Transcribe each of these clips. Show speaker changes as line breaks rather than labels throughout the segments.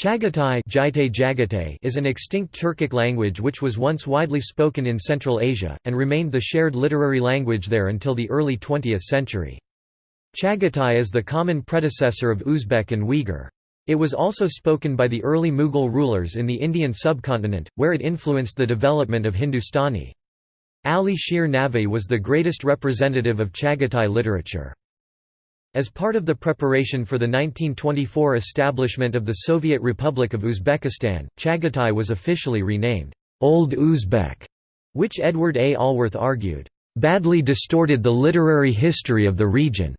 Chagatai is an extinct Turkic language which was once widely spoken in Central Asia, and remained the shared literary language there until the early 20th century. Chagatai is the common predecessor of Uzbek and Uyghur. It was also spoken by the early Mughal rulers in the Indian subcontinent, where it influenced the development of Hindustani. Ali Shir Navi was the greatest representative of Chagatai literature. As part of the preparation for the 1924 establishment of the Soviet Republic of Uzbekistan, Chagatai was officially renamed, Old Uzbek, which Edward A. Allworth argued, badly distorted the literary history of the region,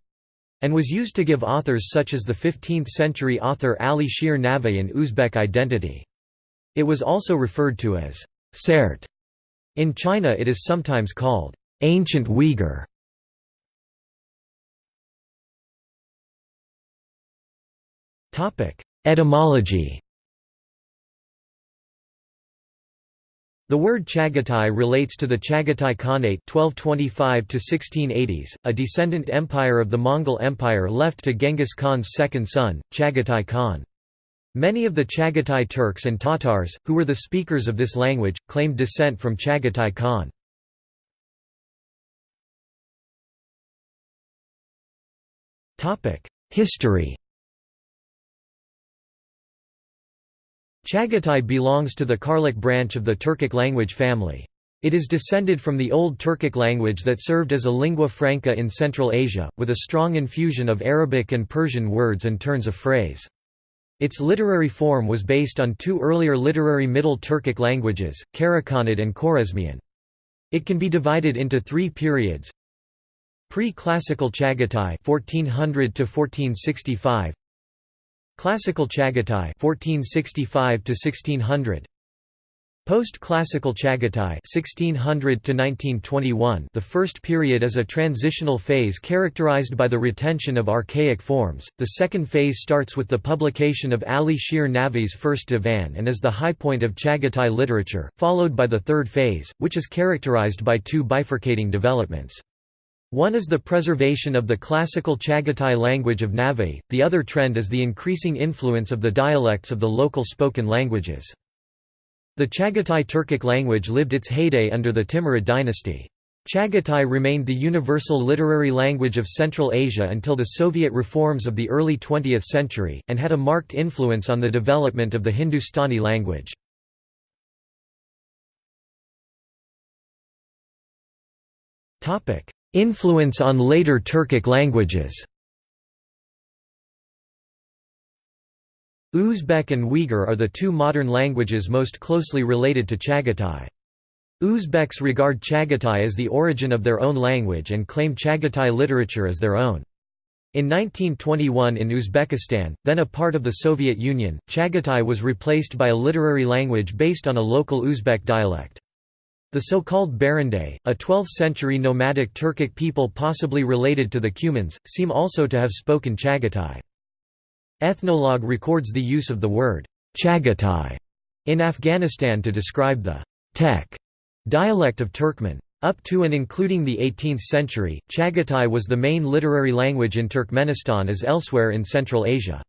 and was used to give authors such as the 15th-century author Ali Shir Navi an Uzbek identity. It was also referred to as Sart. In China it is sometimes called Ancient Uyghur. Etymology The word Chagatai relates to the Chagatai Khanate 1225 1680s, a descendant empire of the Mongol Empire left to Genghis Khan's second son, Chagatai Khan. Many of the Chagatai Turks and Tatars, who were the speakers of this language, claimed descent from Chagatai Khan. History Chagatai belongs to the Karluk branch of the Turkic language family. It is descended from the Old Turkic language that served as a lingua franca in Central Asia, with a strong infusion of Arabic and Persian words and turns of phrase. Its literary form was based on two earlier literary Middle Turkic languages, Karakhanid and Khwarezmian. It can be divided into three periods. Pre-classical Chagatai 1400 to 1465 Classical Chagatai 1465 to 1600 Post-classical Chagatai 1600 to 1921 The first period is a transitional phase characterized by the retention of archaic forms. The second phase starts with the publication of Ali Shir Navi's first divan and is the high point of Chagatai literature, followed by the third phase, which is characterized by two bifurcating developments. One is the preservation of the classical Chagatai language of Navi, the other trend is the increasing influence of the dialects of the local spoken languages. The Chagatai Turkic language lived its heyday under the Timurid dynasty. Chagatai remained the universal literary language of Central Asia until the Soviet reforms of the early 20th century, and had a marked influence on the development of the Hindustani language. Influence on later Turkic languages Uzbek and Uyghur are the two modern languages most closely related to Chagatai. Uzbeks regard Chagatai as the origin of their own language and claim Chagatai literature as their own. In 1921 in Uzbekistan, then a part of the Soviet Union, Chagatai was replaced by a literary language based on a local Uzbek dialect. The so-called Baranday, a 12th-century nomadic Turkic people possibly related to the Cumans, seem also to have spoken Chagatai. Ethnologue records the use of the word Chagatai in Afghanistan to describe the Tek dialect of Turkmen. Up to and including the 18th century, Chagatai was the main literary language in Turkmenistan as elsewhere in Central Asia.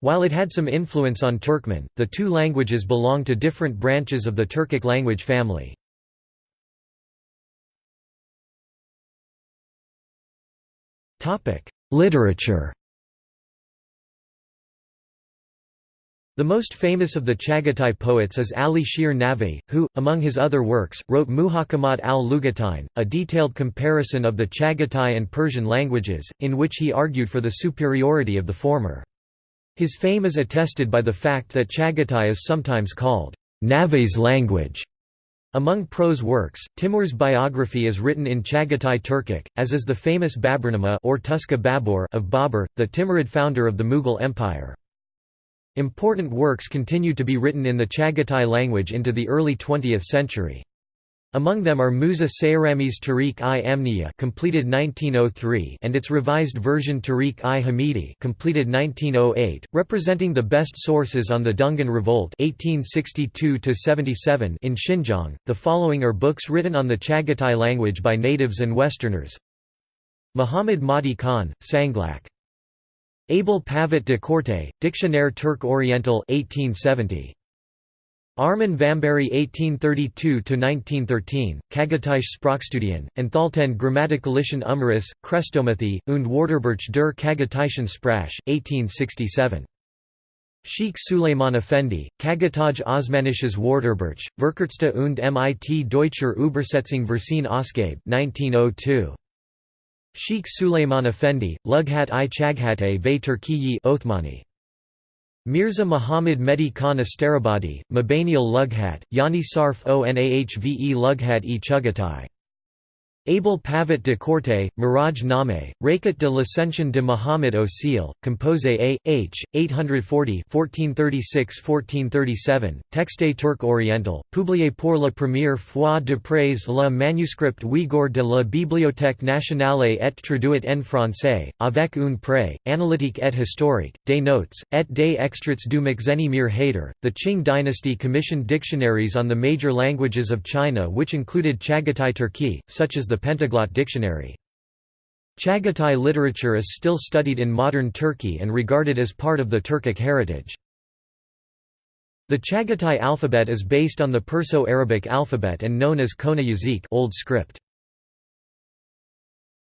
While it had some influence on Turkmen, the two languages belong to different branches of the Turkic language family. Literature The most famous of the Chagatai poets is Ali Shir Navi, who, among his other works, wrote Muhakamat al-Lugatain, a detailed comparison of the Chagatai and Persian languages, in which he argued for the superiority of the former. His fame is attested by the fact that Chagatai is sometimes called Navi's language. Among prose works, Timur's biography is written in Chagatai Turkic, as is the famous Baburnama or Tuska Babur of Babur, the Timurid founder of the Mughal Empire. Important works continued to be written in the Chagatai language into the early 20th century. Among them are Musa Sayrami's Tarikh-i Amniya completed 1903 and its revised version Tarikh-i Hamidi completed 1908, representing the best sources on the Dungan Revolt 1862 in Xinjiang. The following are books written on the Chagatai language by natives and Westerners. Muhammad Mahdi Khan, Sanglak Abel Pavet de Courteille, Dictionnaire Turk Oriental 1870. Armin Vambery 1832–1913, Kagatische Sprachstudien, Enthalten grammaticalischen Umriss, Krestomathie, und Wörterbuch der Kagatischen Sprache, 1867. Sheikh Suleiman Effendi, Kagataj Osmanisches Wörterbuch, Verkürzte und mit Deutscher Übersetzung Versin Ausgabe 1902. Sheikh Suleiman Effendi, Lughat i Chaghate ve Turkiyi Othmani. Mirza Muhammad Mehdi Khan Astarabadi, Mabanial Lughat, Yani Sarf Onahve Lughat e Chugatai. Abel Pavet de Courteille, Miraj Name, Rakat de l'Ascension de Muhammad Osil, Compose A. H. 840 1436–1437, Texte Turc Oriental, publié pour la première fois de d'après le manuscrit Uyghur de la Bibliothèque nationale et traduit en français, avec un pré, analytique et historique, des notes, et des extraits du Mir Haider. The Qing dynasty commissioned dictionaries on the major languages of China which included Chagatai Turki, such as the Pentaglot Dictionary. Chagatai literature is still studied in modern Turkey and regarded as part of the Turkic heritage. The Chagatai alphabet is based on the Perso-Arabic alphabet and known as Kona Yazık Old Script.